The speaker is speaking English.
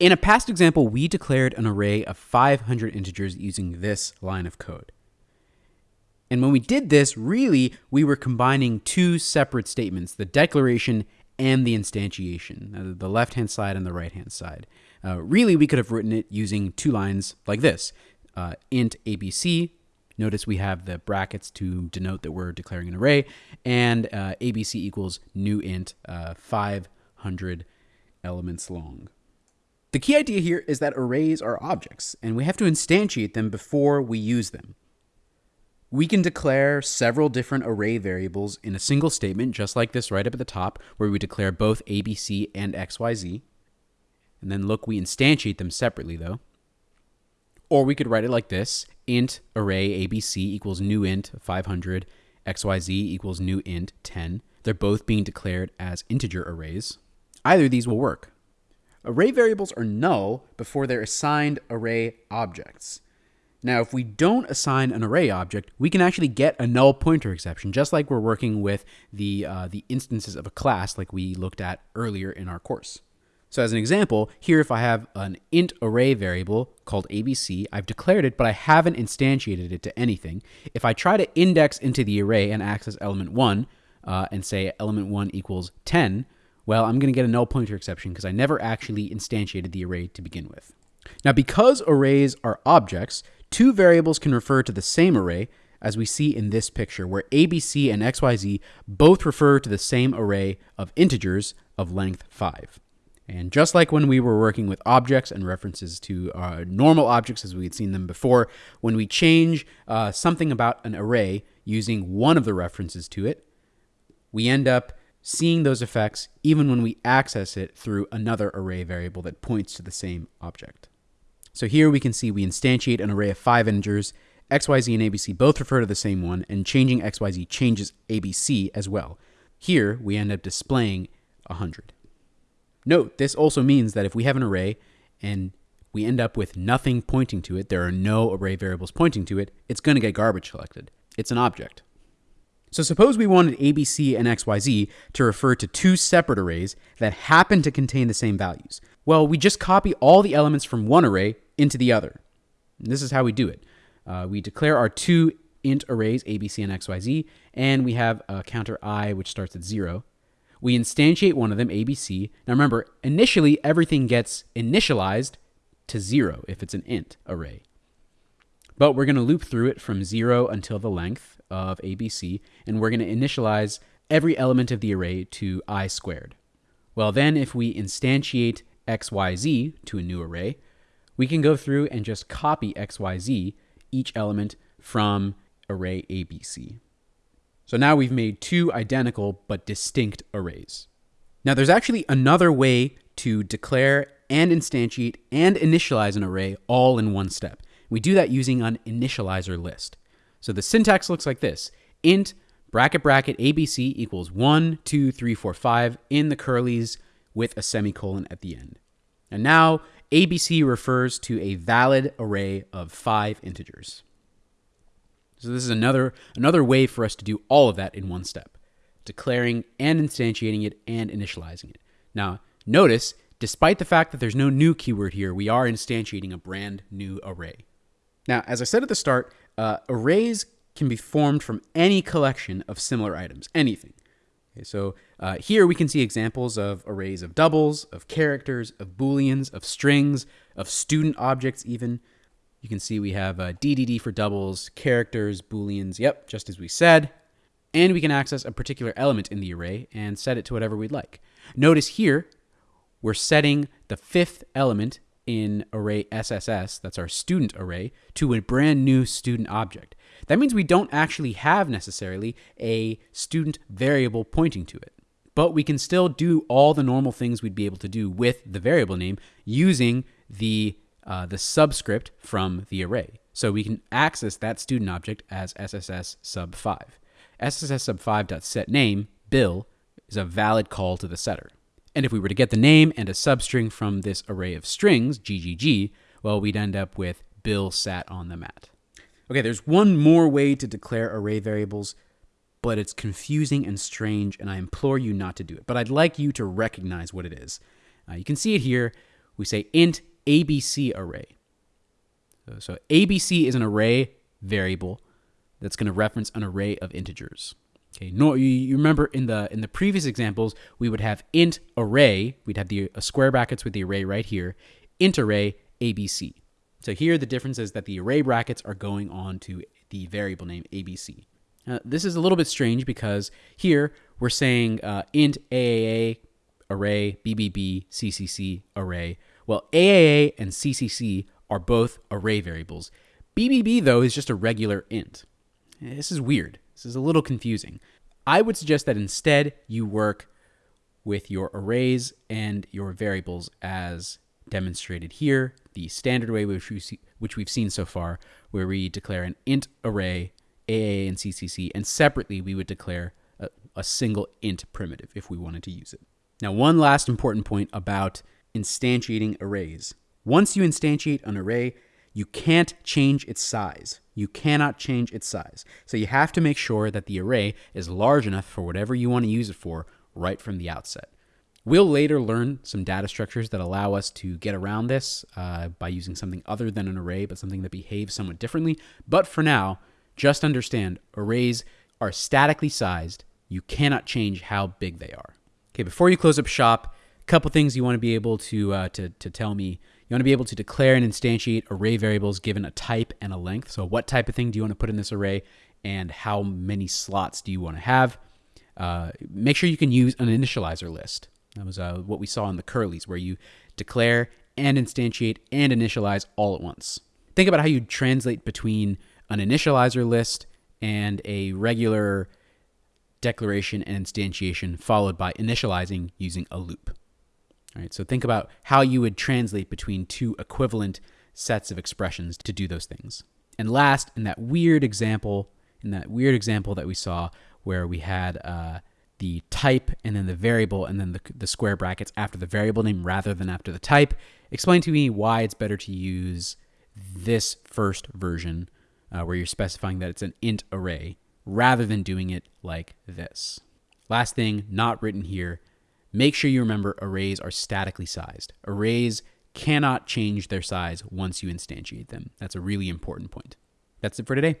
In a past example, we declared an array of 500 integers using this line of code. And when we did this, really, we were combining two separate statements, the declaration and the instantiation, uh, the left-hand side and the right-hand side. Uh, really, we could have written it using two lines like this. Uh, int ABC, notice we have the brackets to denote that we're declaring an array, and uh, ABC equals new int uh, 500 elements long. The key idea here is that arrays are objects, and we have to instantiate them before we use them. We can declare several different array variables in a single statement, just like this right up at the top, where we declare both ABC and XYZ. And then look, we instantiate them separately though. Or we could write it like this, int array ABC equals new int 500, XYZ equals new int 10. They're both being declared as integer arrays. Either of these will work. Array variables are null before they're assigned array objects. Now, if we don't assign an array object, we can actually get a null pointer exception, just like we're working with the, uh, the instances of a class like we looked at earlier in our course. So as an example, here if I have an int array variable called ABC, I've declared it, but I haven't instantiated it to anything. If I try to index into the array and access element 1, uh, and say element 1 equals 10, well, I'm going to get a null pointer exception because I never actually instantiated the array to begin with. Now, because arrays are objects, two variables can refer to the same array, as we see in this picture, where ABC and XYZ both refer to the same array of integers of length 5. And just like when we were working with objects and references to uh, normal objects as we had seen them before, when we change uh, something about an array using one of the references to it, we end up seeing those effects even when we access it through another array variable that points to the same object. So here we can see we instantiate an array of five integers. XYZ and ABC both refer to the same one, and changing XYZ changes ABC as well. Here we end up displaying 100. Note, this also means that if we have an array and we end up with nothing pointing to it, there are no array variables pointing to it, it's going to get garbage collected. It's an object. So suppose we wanted ABC and XYZ to refer to two separate arrays that happen to contain the same values. Well, we just copy all the elements from one array into the other. And this is how we do it. Uh, we declare our two int arrays, ABC and XYZ, and we have a counter i which starts at zero. We instantiate one of them, ABC. Now remember, initially everything gets initialized to zero if it's an int array. But we're going to loop through it from zero until the length of ABC, and we're going to initialize every element of the array to i squared. Well, then if we instantiate xyz to a new array, we can go through and just copy xyz, each element, from array ABC. So now we've made two identical but distinct arrays. Now there's actually another way to declare and instantiate and initialize an array all in one step. We do that using an initializer list. So the syntax looks like this. int bracket bracket ABC equals 1, 2, 3, 4, 5 in the curlies with a semicolon at the end. And now ABC refers to a valid array of five integers. So this is another, another way for us to do all of that in one step, declaring and instantiating it and initializing it. Now, notice, despite the fact that there's no new keyword here, we are instantiating a brand new array. Now, as I said at the start, uh, arrays can be formed from any collection of similar items, anything. Okay, so uh, here we can see examples of arrays of doubles, of characters, of booleans, of strings, of student objects even. You can see we have uh, DDD for doubles, characters, booleans, yep, just as we said. And we can access a particular element in the array and set it to whatever we'd like. Notice here, we're setting the fifth element in array SSS, that's our student array, to a brand new student object. That means we don't actually have necessarily a student variable pointing to it. But we can still do all the normal things we'd be able to do with the variable name using the, uh, the subscript from the array. So we can access that student object as SSS sub 5. SSS sub 5.setName, Bill, is a valid call to the setter. And if we were to get the name and a substring from this array of strings, GGG, well, we'd end up with Bill sat on the mat. Okay, there's one more way to declare array variables, but it's confusing and strange, and I implore you not to do it. But I'd like you to recognize what it is. Uh, you can see it here. we say int ABC array. So, so ABC is an array variable that's going to reference an array of integers. Okay, no, you, remember in the in the previous examples we would have int array. We'd have the square brackets with the array right here. Int array ABC. So here the difference is that the array brackets are going on to the variable name ABC. Uh, this is a little bit strange because here we're saying uh, int AAA array BBB CCC array. Well, AAA and CCC are both array variables. BBB though is just a regular int. This is weird. This is a little confusing. I would suggest that instead you work with your arrays and your variables as demonstrated here, the standard way which, we see, which we've seen so far, where we declare an int array, AA and CCC, and separately we would declare a, a single int primitive if we wanted to use it. Now, one last important point about instantiating arrays. Once you instantiate an array, you can't change its size. You cannot change its size. So you have to make sure that the array is large enough for whatever you want to use it for right from the outset. We'll later learn some data structures that allow us to get around this uh, by using something other than an array, but something that behaves somewhat differently. But for now, just understand arrays are statically sized. You cannot change how big they are. Okay, before you close up shop, a couple things you want to be able to, uh, to, to tell me. You want to be able to declare and instantiate array variables given a type and a length. So what type of thing do you want to put in this array and how many slots do you want to have? Uh, make sure you can use an initializer list. That was uh, what we saw in the curlies, where you declare and instantiate and initialize all at once. Think about how you translate between an initializer list and a regular declaration and instantiation, followed by initializing using a loop. All right, so think about how you would translate between two equivalent sets of expressions to do those things. And last, in that weird example, in that weird example that we saw where we had uh, the type and then the variable and then the, the square brackets after the variable name rather than after the type. Explain to me why it's better to use this first version uh, where you're specifying that it's an int array rather than doing it like this. Last thing, not written here, make sure you remember arrays are statically sized. Arrays cannot change their size once you instantiate them. That's a really important point. That's it for today.